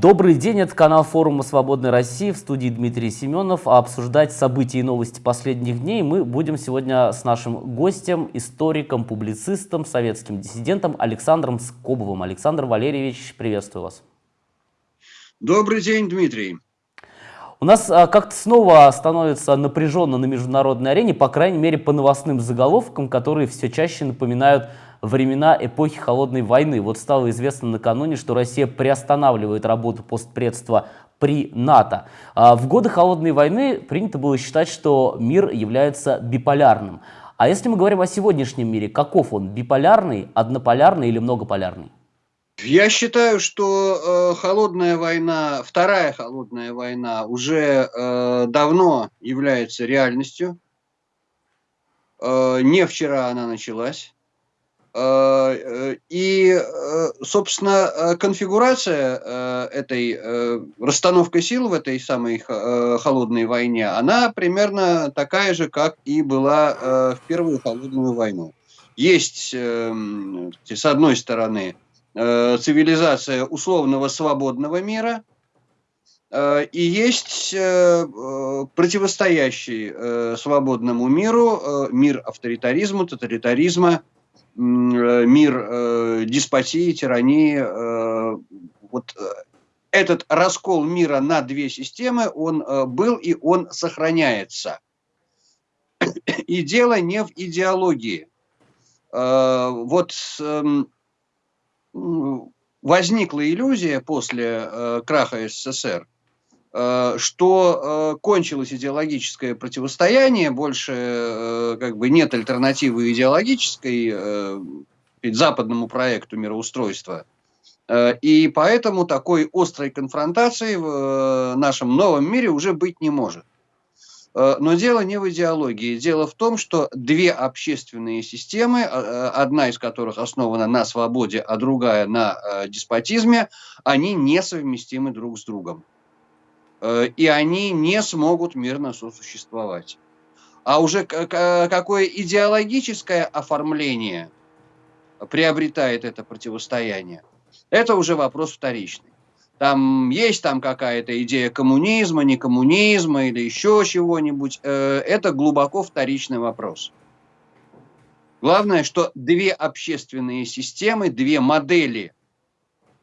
Добрый день, это канал форума «Свободной России» в студии Дмитрий Семенов. А обсуждать события и новости последних дней мы будем сегодня с нашим гостем, историком, публицистом, советским диссидентом Александром Скобовым. Александр Валерьевич, приветствую вас. Добрый день, Дмитрий. У нас а, как-то снова становится напряженно на международной арене, по крайней мере по новостным заголовкам, которые все чаще напоминают времена эпохи Холодной войны. Вот стало известно накануне, что Россия приостанавливает работу постпредства при НАТО. А в годы Холодной войны принято было считать, что мир является биполярным. А если мы говорим о сегодняшнем мире, каков он? Биполярный, однополярный или многополярный? Я считаю, что э, холодная война, вторая холодная война уже э, давно является реальностью. Э, не вчера она началась. Э, э, и, э, собственно, конфигурация этой расстановка сил в этой самой холодной войне, она примерно такая же, как и была в Первую холодную войну. Есть, с одной стороны, цивилизация условного свободного мира, и есть противостоящий свободному миру мир авторитаризма, тоталитаризма, Э, мир э, деспотии, тирании. Э, вот этот раскол мира на две системы, он был и он сохраняется. И дело не в идеологии. Вот эм, возникла иллюзия после краха СССР, Э, что э, кончилось идеологическое противостояние, больше э, как бы нет альтернативы идеологической западному проекту мироустройства. И поэтому такой острой конфронтации в нашем новом мире уже быть не может. Но дело не в идеологии. Дело в том, что две общественные системы, одна из которых основана на свободе, а другая на деспотизме, они несовместимы друг с другом. Э, и они не смогут мирно сосуществовать. А уже какое идеологическое оформление приобретает это противостояние, это уже вопрос вторичный. Там есть там какая-то идея коммунизма, не коммунизма или еще чего-нибудь. Э, это глубоко вторичный вопрос. Главное, что две общественные системы, две модели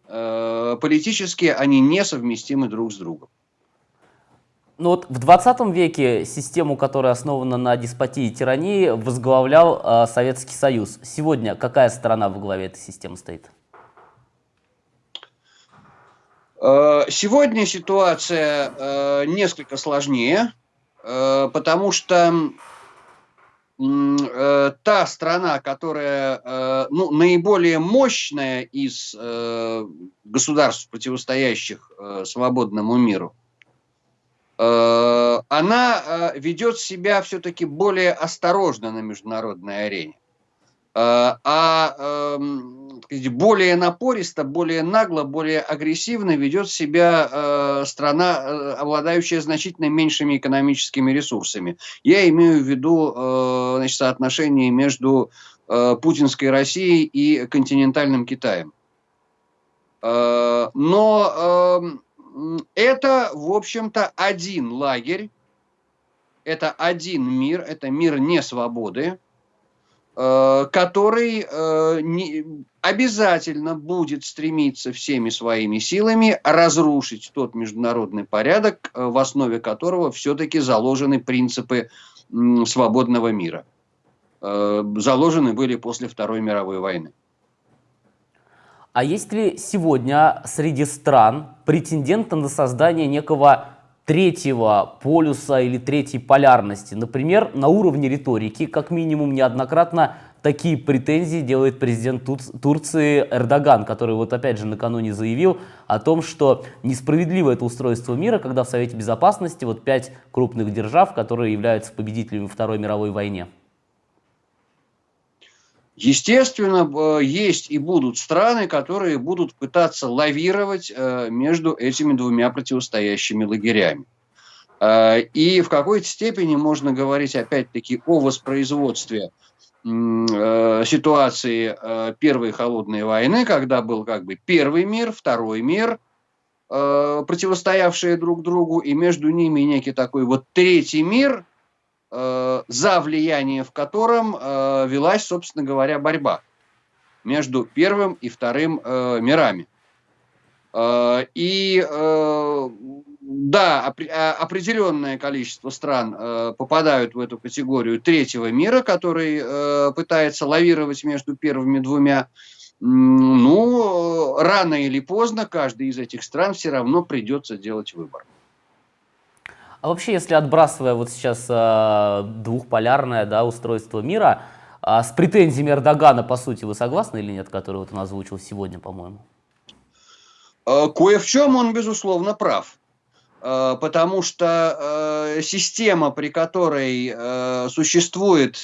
э, политические, они несовместимы друг с другом. Ну вот в 20 веке систему, которая основана на деспотии и тирании, возглавлял э, Советский Союз. Сегодня какая страна во главе этой системы стоит? Э, сегодня ситуация э, несколько сложнее, э, потому что э, та страна, которая э, ну, наиболее мощная из э, государств, противостоящих свободному миру, она э, ведет себя все-таки более осторожно на международной арене. Э, а эм, более напористо, более нагло, более агрессивно ведет себя страна, обладающая значительно меньшими экономическими ресурсами. Я имею в виду значит, соотношение между путинской Россией и континентальным Китаем. Но эм, это, в общем-то, один лагерь, это один мир, это мир несвободы, э, который э, обязательно будет стремиться всеми своими силами разрушить тот международный порядок, э, в основе которого все-таки заложены принципы свободного мира. Заложены были после Второй мировой войны. А есть ли сегодня среди стран претенденты на создание некого третьего полюса или третьей полярности? Например, на уровне риторики, как минимум неоднократно такие претензии делает президент Турции Эрдоган, который вот опять же накануне заявил о том, что несправедливо это устройство мира, когда в Совете Безопасности вот пять крупных держав, которые являются победителями Второй мировой войне. Естественно, есть и будут страны, которые будут пытаться лавировать э, между этими двумя противостоящими лагерями. Э, и в какой-то степени можно говорить, опять-таки, о воспроизводстве э, ситуации Первой холодной войны, когда был как бы первый мир, второй мир, противостоявшие друг другу, и между ними некий такой вот третий мир, за влияние в котором э, велась, собственно говоря, борьба между первым и вторым э, мирами. Э, и э, да, а, определенное количество стран э, попадают в эту категорию третьего мира, который э, пытается лавировать между первыми двумя. Ну, рано или поздно каждый из этих стран все равно придется делать выбор. А вообще, если отбрасывая вот сейчас э, двухполярное да, устройство мира, э, с претензиями Эрдогана, по сути, вы согласны или нет, который вот он озвучил сегодня, по-моему? Э, кое в чем он, безусловно, прав. Э, потому что э, система, при которой э, существует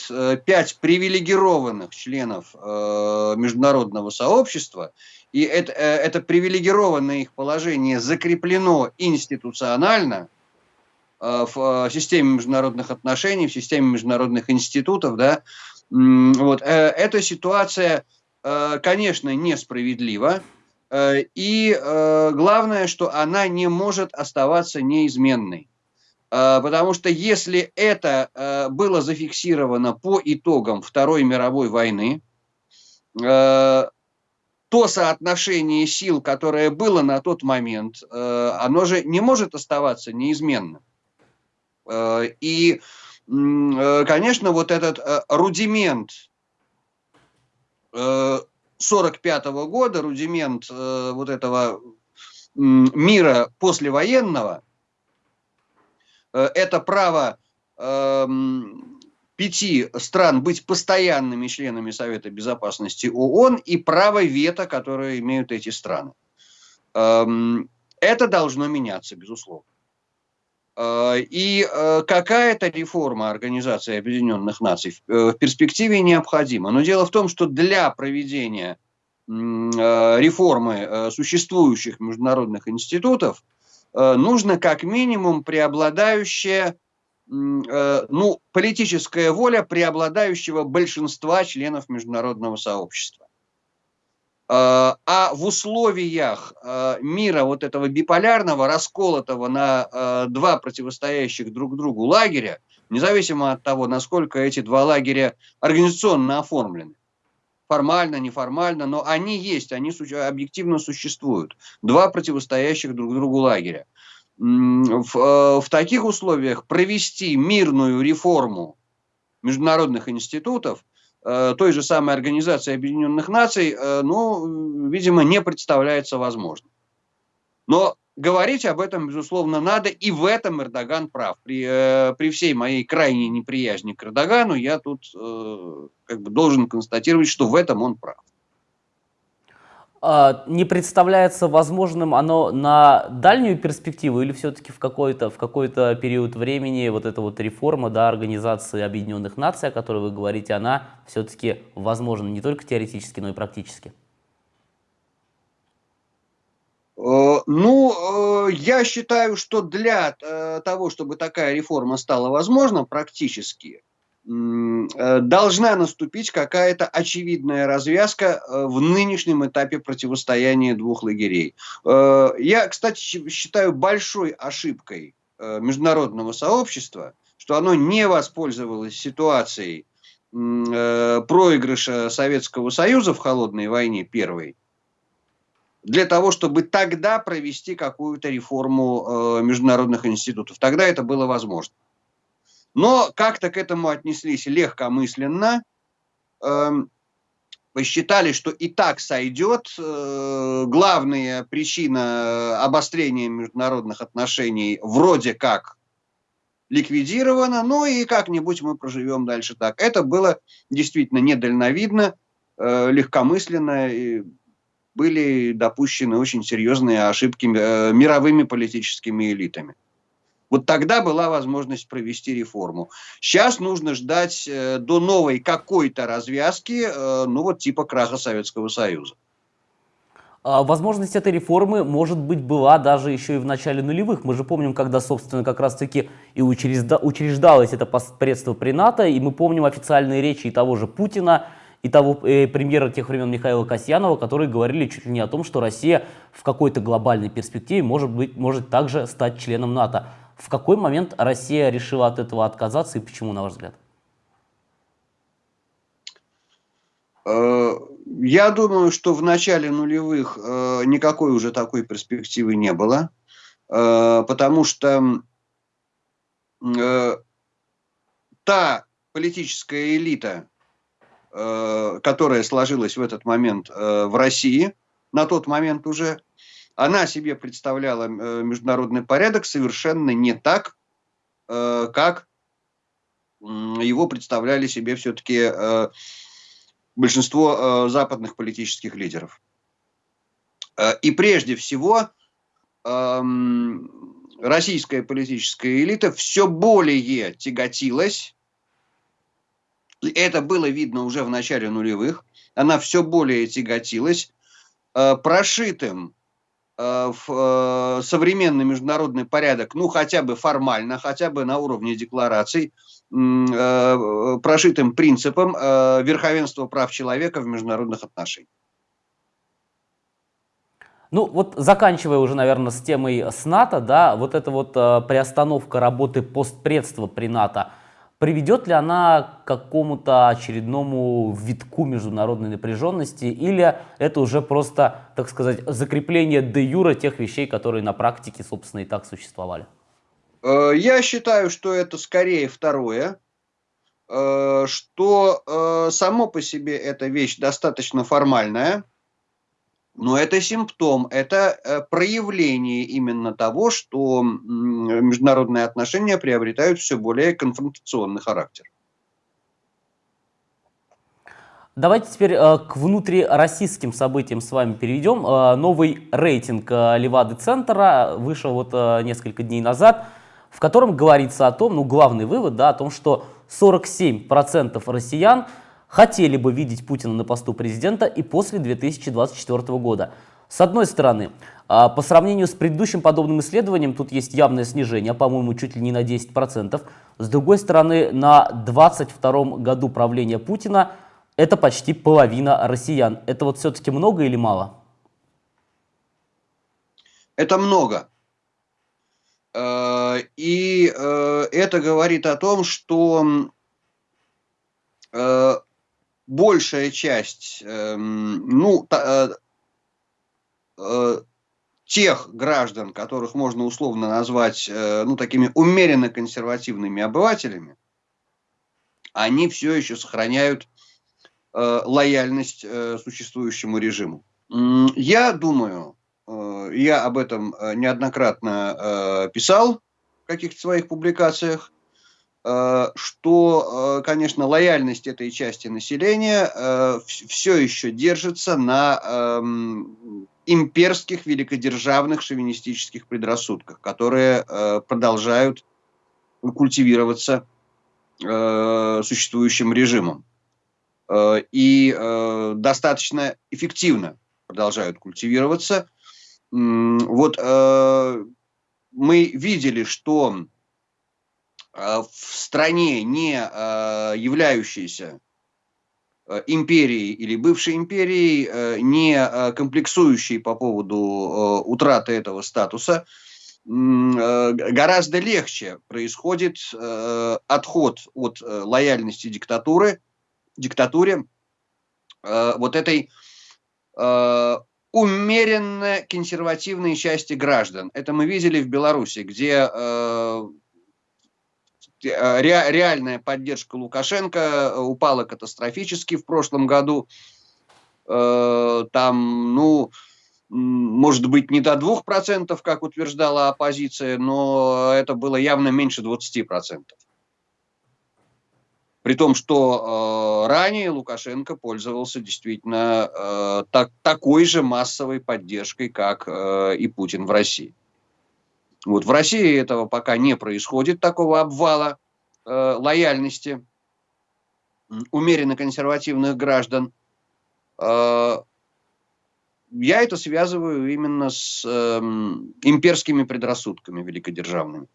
пять привилегированных членов международного сообщества, и это, это привилегированное их положение закреплено институционально в системе международных отношений, в системе международных институтов, да, вот, эта ситуация, конечно, несправедлива, Э, и э, главное, что она не может оставаться неизменной. Э, потому что если это было зафиксировано по итогам Второй мировой войны, то соотношение сил, которое было на тот момент, оно же не может оставаться неизменным. И, конечно, вот этот рудимент 1945 года, рудимент э, вот этого мира послевоенного, э, это право э, пяти стран быть постоянными членами Совета Безопасности ООН и право вето, которое имеют эти страны. Э, это должно меняться, безусловно. Э, и э, какая-то реформа Организации Объединенных Наций в перспективе необходима. Но дело в том, что для проведения реформы существующих международных институтов нужно как минимум преобладающая ну, политическая воля преобладающего большинства членов международного сообщества. Э, а в условиях э, мира вот этого биполярного, расколотого на э, два противостоящих друг другу лагеря, независимо от того, насколько эти два лагеря организационно оформлены, формально, неформально, но они есть, они объективно существуют. Два противостоящих друг другу лагеря. В, в таких условиях провести мирную реформу международных институтов той же самой Организации Объединенных Наций, э, ну, видимо, не представляется возможным. Но говорить об этом, безусловно, надо, и в этом Эрдоган прав. При, э, при всей моей крайней неприязни к Эрдогану я тут как бы должен констатировать, что в этом он прав. А, не представляется возможным оно на дальнюю перспективу или все-таки в какой-то в какой-то период времени вот эта вот реформа да, Организации Объединенных Наций, о которой вы говорите, она все-таки возможна не только теоретически, но и практически? Э, ну, э, я считаю, что для э, того, чтобы такая реформа стала возможна практически, должна наступить какая-то очевидная развязка э, в нынешнем этапе противостояния двух лагерей. Э, я, кстати, считаю большой ошибкой международного сообщества, что оно не воспользовалось ситуацией проигрыша Советского Союза в холодной войне первой, для того, чтобы тогда провести какую-то реформу международных институтов. Тогда это было возможно. Но как-то к этому отнеслись легкомысленно, эм, посчитали, что и так сойдет. Э, главная причина обострения международных отношений вроде как ликвидирована, ну и как-нибудь мы проживем дальше так. Это было действительно недальновидно, э, легкомысленно, и были допущены очень серьезные ошибки э, мировыми политическими элитами. Вот тогда была возможность провести реформу. Сейчас нужно ждать э, до новой какой-то развязки, э, ну вот типа краха Советского Союза. А возможность этой реформы, может быть, была даже еще и в начале нулевых. Мы же помним, когда, собственно, как раз-таки и учреждалось это посредство при НАТО, и мы помним официальные речи и того же Путина, и того э, премьера тех времен Михаила Касьянова, которые говорили чуть ли не о том, что Россия в какой-то глобальной перспективе может, быть, может также стать членом НАТО. В какой момент Россия решила от этого отказаться и почему, на ваш взгляд? Э, я думаю, что в начале нулевых э, никакой уже такой перспективы не было, э, потому что та политическая элита, которая сложилась в этот момент в России, на тот момент уже, она себе представляла международный порядок совершенно не так, как его представляли себе все-таки большинство э, западных политических лидеров. Э, и прежде всего э, российская политическая элита все более тяготилась, это было видно уже в начале нулевых, она все более тяготилась э, прошитым э, в э, современный международный порядок, ну хотя бы формально, хотя бы на уровне деклараций, Э, прошитым принципом э, верховенства прав человека в международных отношениях. Ну вот заканчивая уже, наверное, с темой с НАТО, да, вот эта вот э, приостановка работы постпредства при НАТО, приведет ли она к какому-то очередному витку международной напряженности, или это уже просто, так сказать, закрепление де юра тех вещей, которые на практике, собственно, и так существовали? Э, я считаю, что это скорее второе, э, что э, само по себе эта вещь достаточно формальная, но это симптом, это проявление именно того, что международные отношения приобретают все более конфронтационный характер. Давайте теперь э, к внутрироссийским событиям с вами перейдем. Э, новый рейтинг э, Левады-центра вышел вот э, несколько дней назад в котором говорится о том, ну главный вывод, да, о том, что 47% россиян хотели бы видеть Путина на посту президента и после 2024 года. С одной стороны, а, по сравнению с предыдущим подобным исследованием, тут есть явное снижение, по-моему, чуть ли не на 10%. С другой стороны, на 22 году правления Путина это почти половина россиян. Это вот все-таки много или мало? Это много. Э, и э, это говорит о том, что э, большая часть, эм, ну, тех граждан, которых можно условно назвать, ну, такими умеренно консервативными обывателями, они все еще сохраняют лояльность существующему режиму. Я думаю, Э, я об этом э, неоднократно э, писал в каких-то своих публикациях, что, конечно, лояльность этой части населения все еще держится на эм, имперских, великодержавных, шовинистических предрассудках, которые продолжают культивироваться существующим режимом. И достаточно эффективно продолжают культивироваться – вот э, мы видели, что э, в стране, не э, являющейся э, империей или бывшей империей, э, не э, комплексующей по поводу э, утраты этого статуса, э, гораздо легче происходит э, отход от э, лояльности диктатуры, диктатуре э, вот этой э, умеренно консервативные части граждан. Это мы видели в Беларуси, где э, ре, реальная поддержка Лукашенко упала катастрофически в прошлом году. Э, там, ну, может быть, не до 2%, как утверждала оппозиция, но это было явно меньше 20%. При том, что э, ранее Лукашенко пользовался действительно э, так, такой же массовой поддержкой, как э, и Путин в России. Вот в России этого пока не происходит, такого обвала э, лояльности умеренно консервативных граждан. Э, я это связываю именно с э, имперскими предрассудками великодержавными.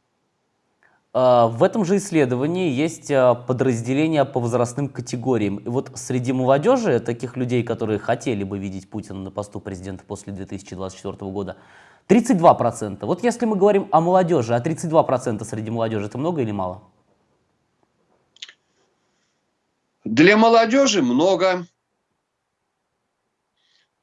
А, в этом же исследовании есть а, подразделения по возрастным категориям. И вот среди молодежи, таких людей, которые хотели бы видеть Путина на посту президента после 2024 года, 32%. Вот если мы говорим о молодежи, а 32% среди молодежи, это много или мало? Для молодежи много.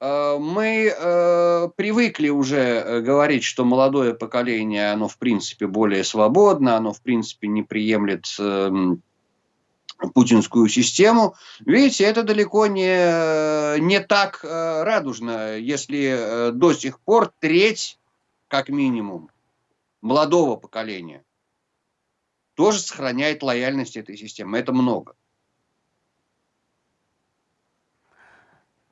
Э, мы э, привыкли уже э, говорить, что молодое поколение, оно в принципе более свободно, оно в принципе не приемлет э, путинскую систему. Видите, это далеко не, не так э, радужно, если э, до сих пор треть, как минимум, молодого поколения тоже сохраняет лояльность этой системе. Это много.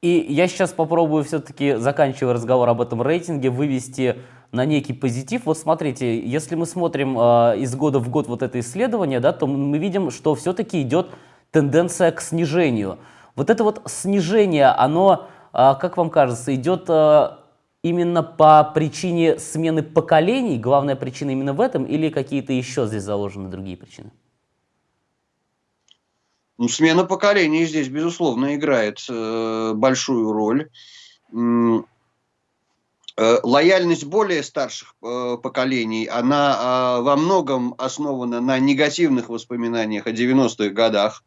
И я сейчас попробую все-таки, заканчивая разговор об этом рейтинге, вывести на некий позитив. Вот смотрите, если мы смотрим э, из года в год вот это исследование, да, то мы видим, что все-таки идет тенденция к снижению. Вот это вот снижение, оно, э, как вам кажется, идет э, именно по причине смены поколений? Главная причина именно в этом или какие-то еще здесь заложены другие причины? Ну, смена поколений здесь, безусловно, играет э, большую роль. Э, лояльность более старших э, поколений, она э, во многом основана на негативных воспоминаниях о 90-х годах.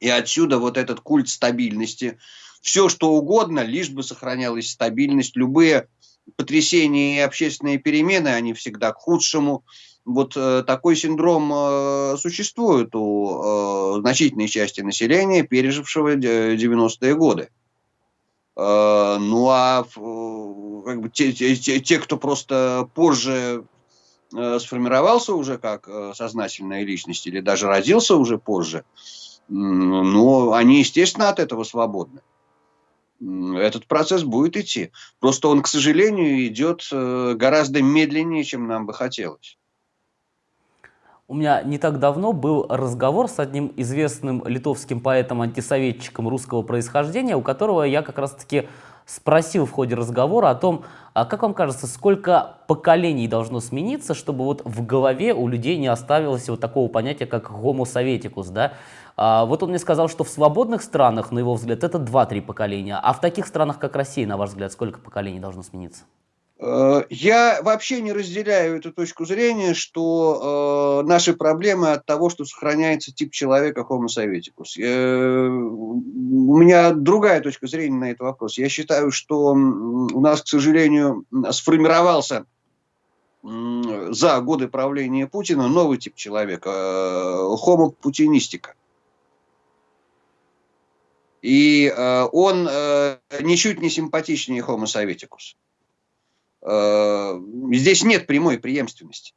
И отсюда вот этот культ стабильности. Все, что угодно, лишь бы сохранялась стабильность. Любые потрясения и общественные перемены, они всегда к худшему вот э, такой синдром э, существует у э, значительной части населения, пережившего 90-е годы. Ну а как бы, те, те, те, кто просто позже сформировался уже как сознательная личность или даже родился уже позже, ну, они, естественно, от этого свободны. Этот процесс будет идти. Просто он, к сожалению, идет гораздо медленнее, чем нам бы хотелось. У меня не так давно был разговор с одним известным литовским поэтом-антисоветчиком русского происхождения, у которого я как раз-таки спросил в ходе разговора о том, а как вам кажется, сколько поколений должно смениться, чтобы вот в голове у людей не оставилось вот такого понятия, как homo советикус, да? А вот он мне сказал, что в свободных странах, на его взгляд, это 2-3 поколения, а в таких странах, как Россия, на ваш взгляд, сколько поколений должно смениться? Э, я вообще не разделяю эту точку зрения, что э, наши проблемы от того, что сохраняется тип человека Homo советикус. Э, у меня другая точка зрения на этот вопрос. Я считаю, что у нас, к сожалению, сформировался э, за годы правления Путина новый тип человека, э, Homo путинистика. И э, он э, ничуть не симпатичнее Homo советикус. Э, здесь нет прямой преемственности.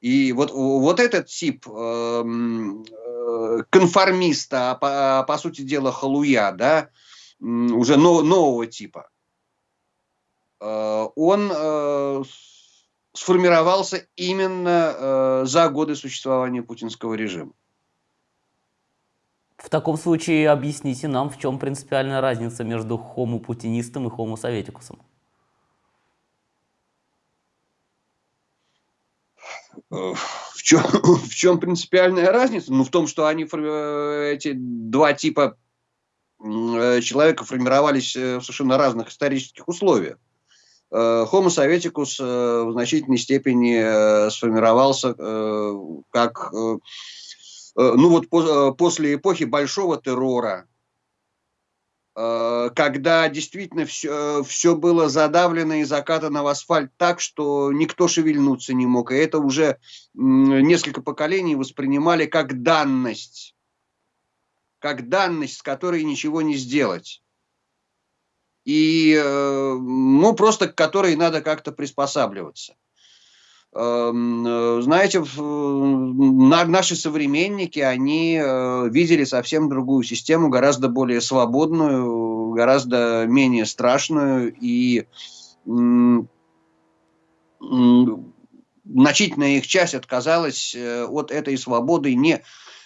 И вот, вот этот тип эм, э, конформиста, по, по сути дела халуя, да, уже нового типа, э, он сформировался именно за годы существования путинского режима. В таком случае объясните нам, в чем принципиальная разница между хомо-путинистом и хомо-советикусом. В чем, в чем принципиальная разница? Ну, в том, что они, э, эти два типа э, человека формировались в совершенно разных исторических условиях. Homo советикус в значительной степени сформировался как, ну вот после эпохи большого террора, Э, когда действительно все, все было задавлено и закатано в асфальт так, что никто шевельнуться не мог. И это уже несколько поколений воспринимали как данность. Как данность, с которой ничего не сделать. И, э, ну, просто к которой надо как-то приспосабливаться. Эм, э, знаете, наши современники, они э, видели совсем другую систему, гораздо более свободную, гораздо менее страшную и значительная их часть отказалась э, от этой свободы не,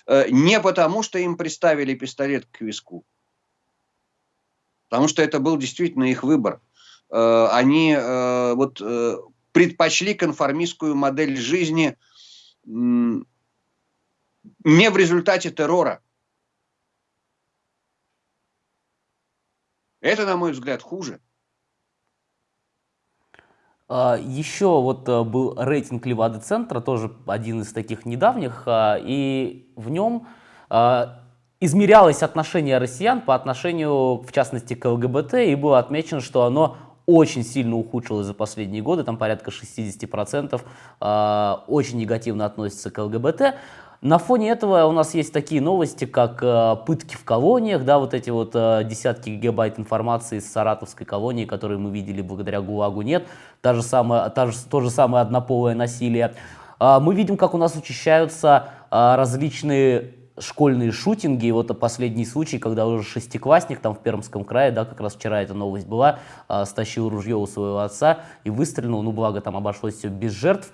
не потому, что им приставили пистолет к виску, потому что это был действительно их выбор. Они вот предпочли конформистскую модель жизни не в результате террора. Это, на мой взгляд, хуже. А, Еще вот э, был рейтинг Левады-центра, тоже один из таких недавних, а, и в нем а, измерялось отношение россиян по отношению, в частности, к ЛГБТ, и было отмечено, что оно очень сильно ухудшилось за последние годы, там порядка 60% очень негативно относятся к ЛГБТ. На фоне этого у нас есть такие новости, как э, пытки в колониях, да, вот эти вот э, десятки гигабайт информации из саратовской колонии, которые мы видели благодаря ГУЛАГу, нет. Та же самая, та же, то же самое однополое насилие. Э, мы видим, как у нас учащаются э, различные школьные шутинги. Вот последний случай, когда уже шестиклассник там в Пермском крае, да, как раз вчера эта новость была, э, стащил ружье у своего отца и выстрелил, ну благо там обошлось все без жертв.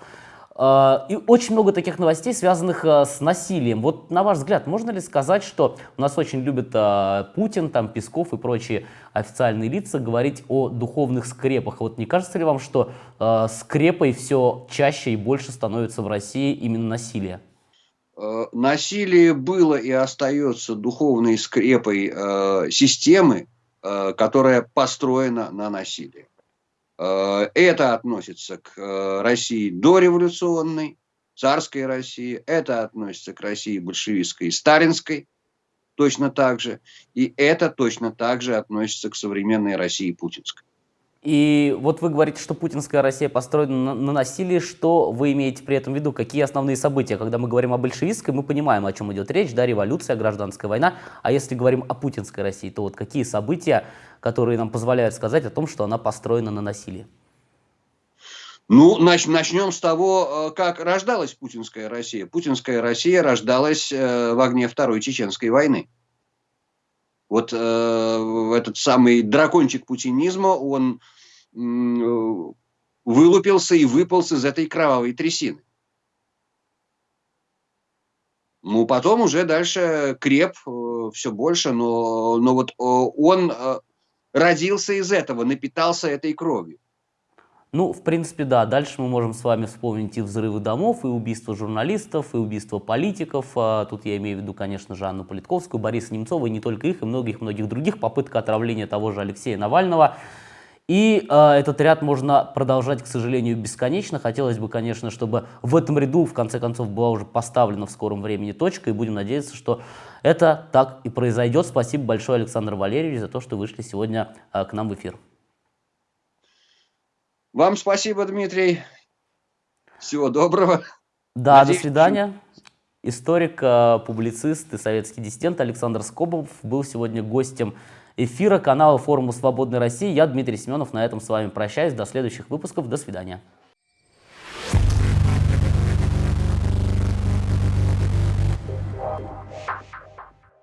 А, и очень много таких новостей, связанных а, с насилием. Вот на ваш взгляд, можно ли сказать, что у нас очень любят а, Путин, там, Песков и прочие официальные лица говорить о духовных скрепах? Вот не кажется ли вам, что скрепой все чаще и больше становится в России именно насилие? Насилие было и остается духовной скрепой системы, которая построена на насилии. Э, это относится к э, России дореволюционной, царской России, это относится к России большевистской и сталинской, точно так же, и это точно так же относится к современной России путинской. И вот вы говорите, что путинская Россия построена на, на насилии. Что вы имеете при этом в виду? Какие основные события? Когда мы говорим о большевистской, мы понимаем, о чем идет речь, да, революция, гражданская война. А если говорим о путинской России, то вот какие события, которые нам позволяют сказать о том, что она построена на насилии? Ну, нач начнем с того, э, как рождалась путинская Россия. Путинская Россия рождалась э, в огне Второй Чеченской войны. Вот э, этот самый дракончик путинизма, он э, вылупился и выполз из этой кровавой трясины. Ну, потом уже дальше креп э, все больше, но, но вот э, он э, родился из этого, напитался этой кровью. Ну, в принципе, да. Дальше мы можем с вами вспомнить и взрывы домов, и убийства журналистов, и убийства политиков. А, тут я имею в виду, конечно же, Анну Политковскую, Бориса Немцова, и не только их, и многих-многих других. Попытка отравления того же Алексея Навального. И э, этот ряд можно продолжать, к сожалению, бесконечно. Хотелось бы, конечно, чтобы в этом ряду, в конце концов, была уже поставлена в скором времени точка, и будем надеяться, что это так и произойдет. Спасибо большое, Александр Валерьевич, за то, что вышли сегодня э, к нам в эфир. Вам спасибо, Дмитрий. Всего доброго. Да, Надеюсь, до свидания. Историк, э, публицист и советский диссидент Александр Скобов был сегодня гостем эфира канала форума «Свободной России». Я, Дмитрий Семенов, на этом с вами прощаюсь. До следующих выпусков. До свидания.